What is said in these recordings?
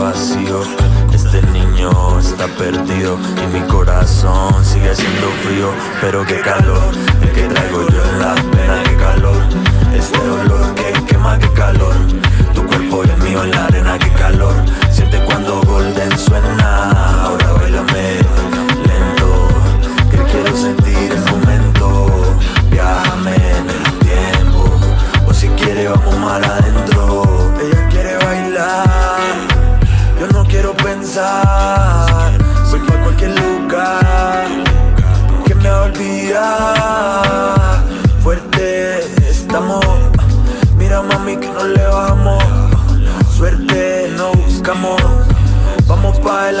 vacío. Este niño está perdido Y mi corazón sigue siendo frío. Pero qué calor, el que traigo yo en la pena Qué calor, este dolor que quema, qué calor. Tu cuerpo y el mío en la arena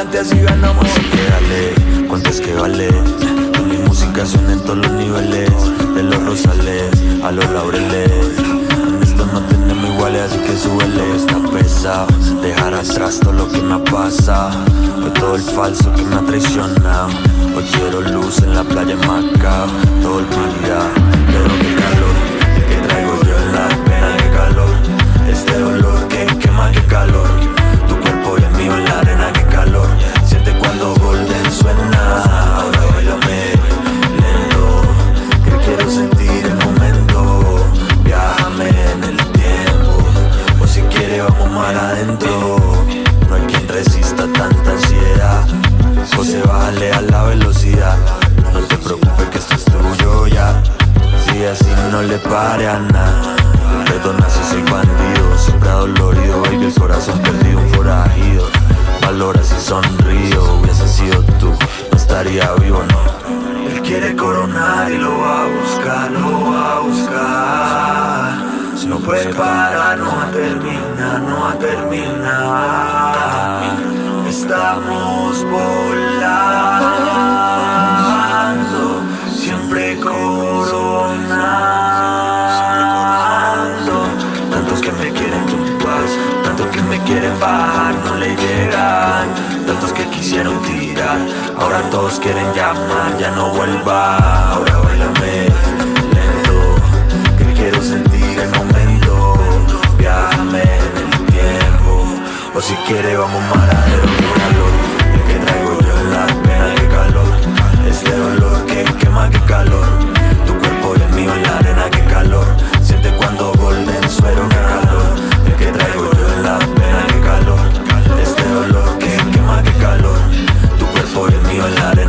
adelante así ganamos. Que dale, ¿cuánto es que vale? Que mi música suena en todos los niveles De los rosales a los laureles. En esto no tenemos iguales así que súbele. Está pesado, dejar atrás todo lo que me ha pasado. Hoy todo el falso que me ha traicionado. Hoy quiero luz en la playa en Macao Todo día, pero qué le pare a nada. Perdona si soy bandido Siempre adolorido, baby, el corazón perdido Un forajido. Valora si sonrío Hubiese sido tú, no estaría vivo, no. Él quiere coronar y lo va a buscar Lo va a buscar. No puede parar, no va a terminar, no va a terminar. Estamos volando Siempre coronando Tantos que me quieren bajar, no le llegan. Tantos que quisieron tirar Ahora todos quieren llamar, ya no vuelva. Ahora bailame lento Que quiero sentir el momento. Viájame en el tiempo O si quiere vamos adentro violar